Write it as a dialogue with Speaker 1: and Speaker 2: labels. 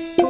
Speaker 1: you